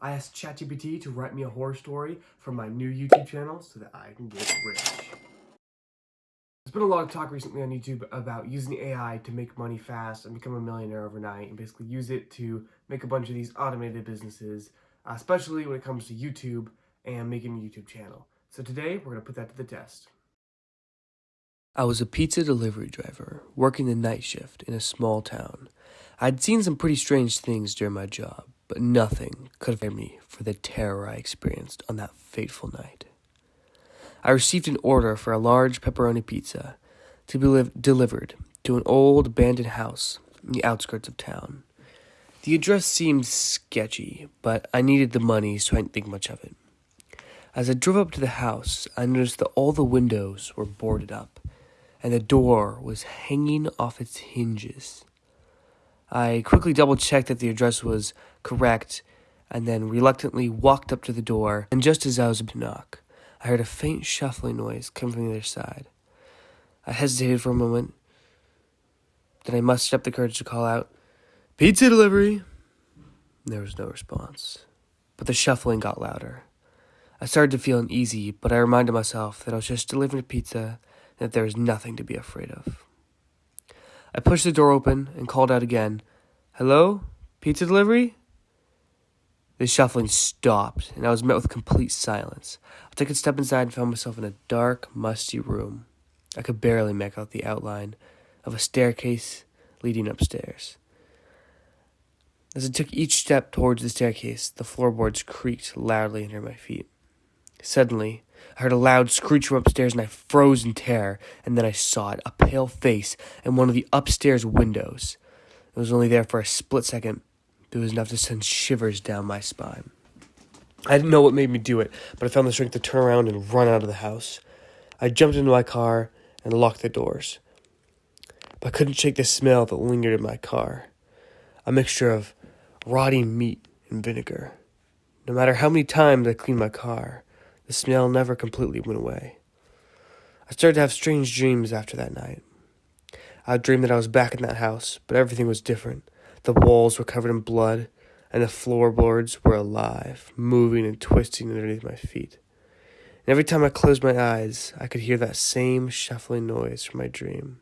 I asked ChatGPT to write me a horror story for my new YouTube channel so that I can get rich. There's been a lot of talk recently on YouTube about using AI to make money fast and become a millionaire overnight and basically use it to make a bunch of these automated businesses, uh, especially when it comes to YouTube and making a YouTube channel. So today we're going to put that to the test. I was a pizza delivery driver working the night shift in a small town. I'd seen some pretty strange things during my job, but nothing could prepare me for the terror I experienced on that fateful night. I received an order for a large pepperoni pizza to be li- delivered to an old abandoned house in the outskirts of town. The address seemed sketchy, but I needed the money, so I didn't think much of it. As I drove up to the house, I noticed that all the windows were boarded up, and the door was hanging off its hinges. I quickly double checked that the address was correct, and then reluctantly walked up to the door, and just as I was about to knock, I heard a faint shuffling noise come from the other side. I hesitated for a moment. Then I mustered up the courage to call out, Pizza delivery! There was no response, but the shuffling got louder. I started to feel uneasy, but I reminded myself that I was just delivering a pizza and that there was nothing to be afraid of. I pushed the door open and called out again, Hello? Pizza delivery? The shuffling stopped, and I was met with complete silence. I took a step inside and found myself in a dark, musty room. I could barely make out the outline of a staircase leading upstairs. As I took each step towards the staircase, the floorboards creaked loudly under my feet. Suddenly, I heard a loud screech from upstairs and I froze in terror, and then I saw it a pale face in one of the upstairs windows. It was only there for a split second, it was enough to send shivers down my spine. I didn't know what made me do it, but I found the strength to turn around and run out of the house. I jumped into my car and locked the doors. But I couldn't shake the smell that lingered in my car a mixture of rotting meat and vinegar. No matter how many times I cleaned my car, the smell never completely went away. I started to have strange dreams after that night. I dreamed that I was back in that house, but everything was different. The walls were covered in blood, and the floorboards were alive, moving and twisting underneath my feet. And every time I closed my eyes, I could hear that same shuffling noise from my dream,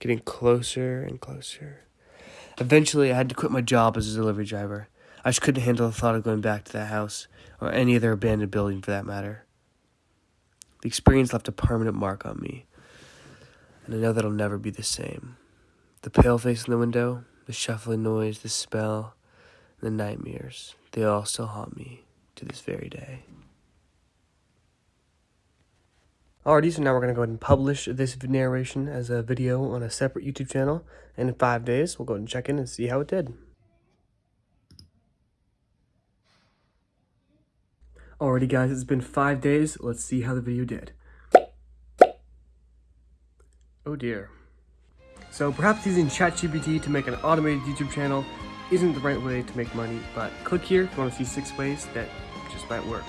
getting closer and closer. Eventually, I had to quit my job as a delivery driver. I just couldn't handle the thought of going back to that house, or any other abandoned building for that matter. The experience left a permanent mark on me, and I know that I'll never be the same. The pale face in the window, the shuffling noise, the smell, the nightmares, they all still haunt me to this very day. Alrighty, so now we're going to go ahead and publish this narration as a video on a separate YouTube channel. And in five days, we'll go and check in and see how it did. Alrighty guys, it's been five days. Let's see how the video did. Oh dear. So perhaps using ChatGPT to make an automated YouTube channel isn't the right way to make money, but click here if you want to see six ways that just might work.